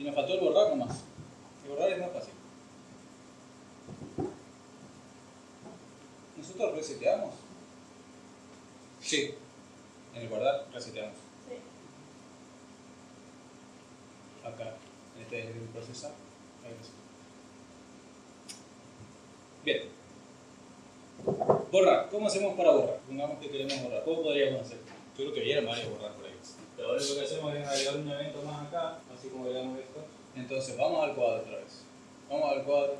Y nos faltó el borrar nomás. El borrar es más fácil. ¿Nosotros reseteamos? Sí. En el guardar reseteamos. Sí. Acá, en este es el procesar. Ahí reseteamos. Bien. Borrar. ¿Cómo hacemos para borrar? Pongamos que queremos borrar. ¿Cómo podríamos hacer? Yo creo que vieron varios borrar por ahí. Lo único que hacemos es agregar un evento más acá, así como agregamos esto. Entonces vamos al cuadro otra vez. Vamos al cuadro,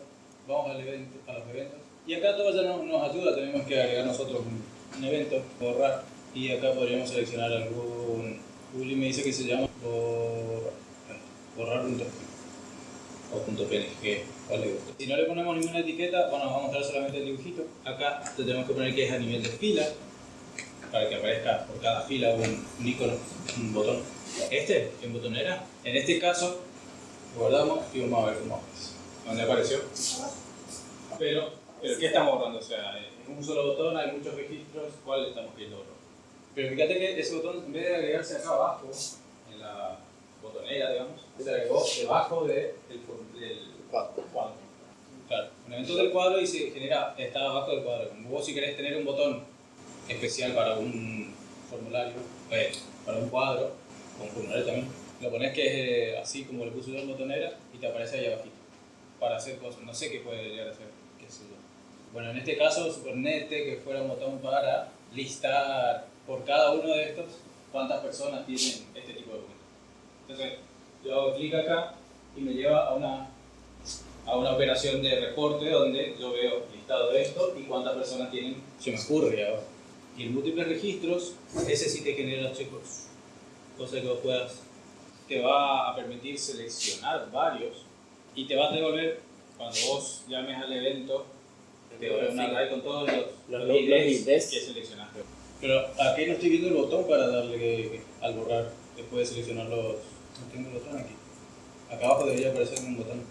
vamos al evento, a los eventos. Y acá todo ya nos, nos ayuda, tenemos que agregar nosotros un, un evento, borrar. Y acá podríamos seleccionar algún. Uli me dice que se llama borrar, borrar punto o punto PNG, cuál le gusta. Si no le ponemos ninguna etiqueta, bueno, nos va a mostrar solamente el dibujito. Acá te tenemos que poner que es a nivel de fila, para que aparezca por cada fila un, un icono, un botón. Este, en botonera, en este caso, guardamos y vamos a ver cómo aparece. ¿Dónde apareció? Pero, pero ¿qué estamos borrando? O sea, es un solo botón, hay muchos registros, ¿cuál estamos queriendo borrar? Pero fíjate que ese botón, en vez de agregarse acá abajo, en la botonera, digamos, se agregó debajo de el, del cuadro. Claro, un evento del cuadro y se genera, está abajo del cuadro. Como vos si querés tener un botón especial para un formulario, eh, para un cuadro, con formulario también, lo pones que es eh, así como le puse yo en botonera y te aparece ahí abajito. Para hacer cosas, no sé qué puede llegar a hacer, qué sé yo. Bueno, en este caso, suponete que fuera un botón para listar por cada uno de estos cuántas personas tienen este tipo de documento. Entonces, yo hago clic acá y me lleva a una, a una operación de reporte donde yo veo listado esto y cuántas personas tienen, se me ocurre ahora. Y en múltiples registros, ese sí te genera los checos. Cosa que vos puedas, te va a permitir seleccionar varios y te va a devolver, cuando vos llames al evento, te devuelve una array con todos los, Los- los los IDs que seleccionaste. Pero aquí no estoy viendo el botón para darle al borrar, después de seleccionar los... No tengo el botón aquí. Acá abajo debería aparecer un botón.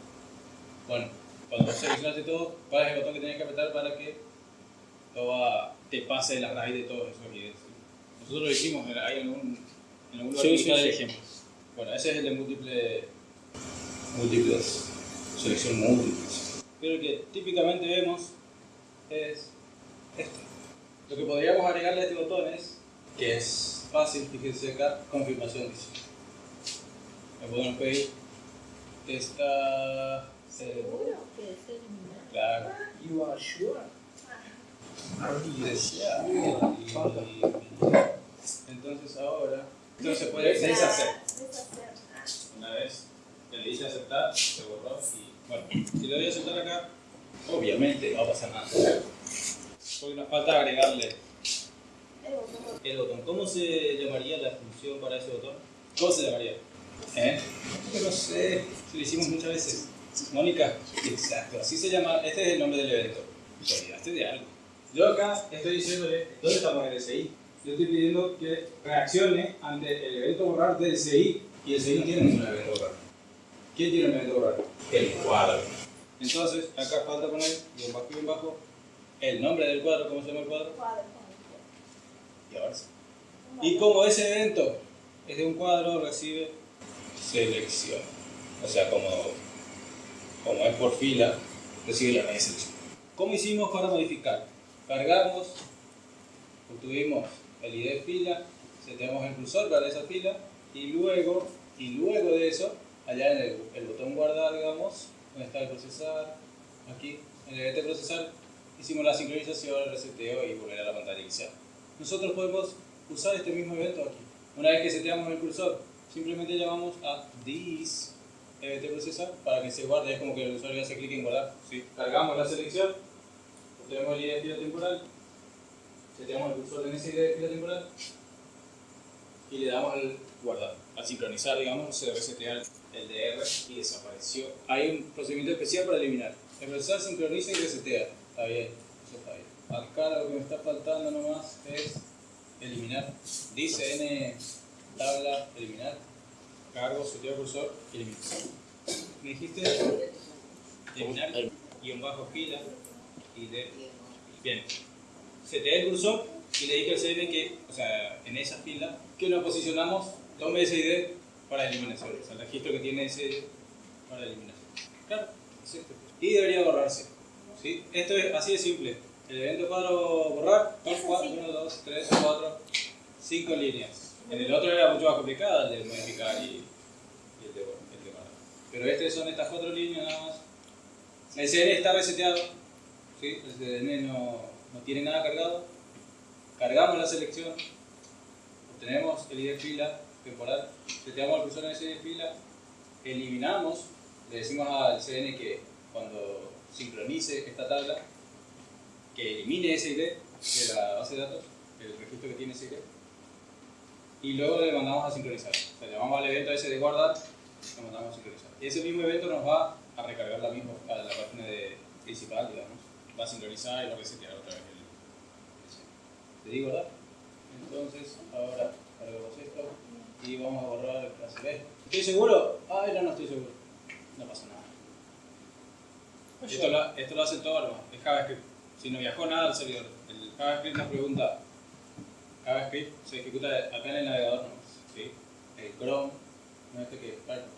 Bueno, cuando seleccionaste todo, ¿cuál es el botón que tienes que apretar para que toda, te pase la raíz de todos esos IDs? Nosotros lo hicimos, hay en algún, en algún lugar Sí, que sí, está el sí. ejemplo. Bueno, ese es el de múltiple, múltiples, selección múltiples. Pero el que típicamente vemos es este. Lo que podríamos agregarle a este botón es, que es fácil, fíjense acá, confirmación dice. Le podemos pedir esta... ¿Seguro que es? Claro. You are sure? Entonces ahora, entonces puede deshacer. Una vez que le dice aceptar, se borró y bueno, si le doy a aceptar acá, obviamente no va a pasar nada. Porque nos falta agregarle el botón. ¿Cómo se llamaría la función para ese botón? ¿Cómo se llamaría? ¿Eh? No sé, lo hicimos muchas veces. Mónica, exacto, así se llama, este es el nombre del evento. Te olvidaste de algo. Yo acá estoy diciéndole, ¿dónde estamos en el CI? Yo estoy pidiendo que reaccione ante el evento borrar del CI y el CI no tiene ningún evento borrar. ¿Quién tiene un evento borrar? El cuadro. Entonces, acá falta poner, bien bajo, bien bajo, el nombre del cuadro, ¿cómo se llama el cuadro? Cuadro. Y ahora sí. Y como ese evento es de un cuadro, recibe selección. O sea, como, como es por fila, recibe la raíz selección. ¿Cómo hicimos para modificar? Cargamos, obtuvimos el ID fila, seteamos el cursor para esa fila y luego, y luego de eso, allá en el, el botón guardar, digamos, donde está el procesar, aquí, en el evento procesar, hicimos la sincronización, el reseteo y volver a la pantalla inicial. Nosotros podemos usar este mismo evento aquí. Una vez que seteamos el cursor, simplemente llamamos a this event procesar para que se guarde. Es como que el usuario hace clic en guardar. ¿sí? Cargamos la selección, obtenemos el ID de fila temporal, seteamos el cursor en ese ID de fila temporal y le damos al guardar. Al sincronizar, digamos, se resetea el el DR y desapareció. Hay un procedimiento especial para eliminar. El procesar sincroniza y resetea. Está bien, eso está bien. Acá lo que me está faltando nomás es eliminar. Dice n tabla eliminar. Cargo, seteo cursor, eliminar. ¿Me dijiste? Eliminar, guion bajo fila y de. Bien. Seteé el cursor y le dije al CM que, o sea, en esa fila, que lo posicionamos, tome ese ID para eliminación. O sea, el registro que tiene ese para eliminación. Claro, es este. Y debería borrarse. ¿sí? Esto es así de simple. El evento cuadro borrar son Es 4, así. 1, 2, 3, 4, 5 líneas. En el otro era mucho más complicado, el de modificar y, y el, de, guardar. Pero este son estas cuatro líneas nada más. El CN está reseteado, el CN no, no tiene nada cargado. Cargamos la selección, obtenemos el ID fila temporal, seteamos el cursor en ese ID fila, eliminamos, le decimos al CN que cuando sincronice esta tabla, que elimine ese ID de la base de datos, el registro que tiene ese ID, y luego le mandamos a sincronizar. O sea, llamamos al evento ese de guardar, lo mandamos a sincronizar. Y ese mismo evento nos va a recargar la misma a la página de principal, digamos. Va a sincronizar y va a resetear otra vez el, ¿Te digo, verdad? Entonces, ahora cargamos esto y vamos a borrar el clase B. ¿Estoy seguro? Ay, no, no estoy seguro. No pasa nada. Esto lo, esto lo hace todo nomás, es JavaScript. Si no viajó nada al servidor, el JavaScript nos pregunta, JavaScript se ejecuta acá en el navegador nomás, ¿sí? El Chrome, no este que es Firefox.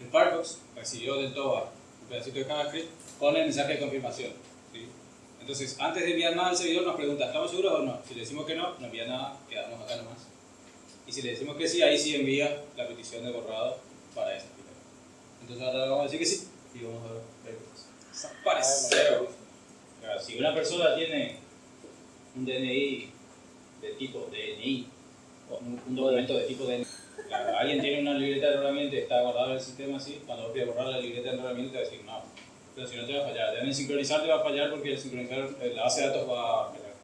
El Firefox recibió del TOBA un pedacito de JavaScript con el mensaje de confirmación. Entonces, antes de enviar nada al servidor nos pregunta, ¿estamos seguros o no? Si le decimos que no, no envía nada, quedamos acá nomás. Y si le decimos que sí, ahí sí envía la petición de borrado para esa fila. Entonces ahora vamos a decir que sí y vamos a ver. Desapareció. Claro, si una persona tiene un DNI de tipo DNI, o un, documento de tipo DNI, claro, alguien tiene una libreta de herramientas y está guardado en el sistema así, cuando vos pides borrar la libreta de herramientas te va a decir no. Pero si no te va a fallar, deben sincronizar te va a fallar porque el sincronizar, la base de datos va a.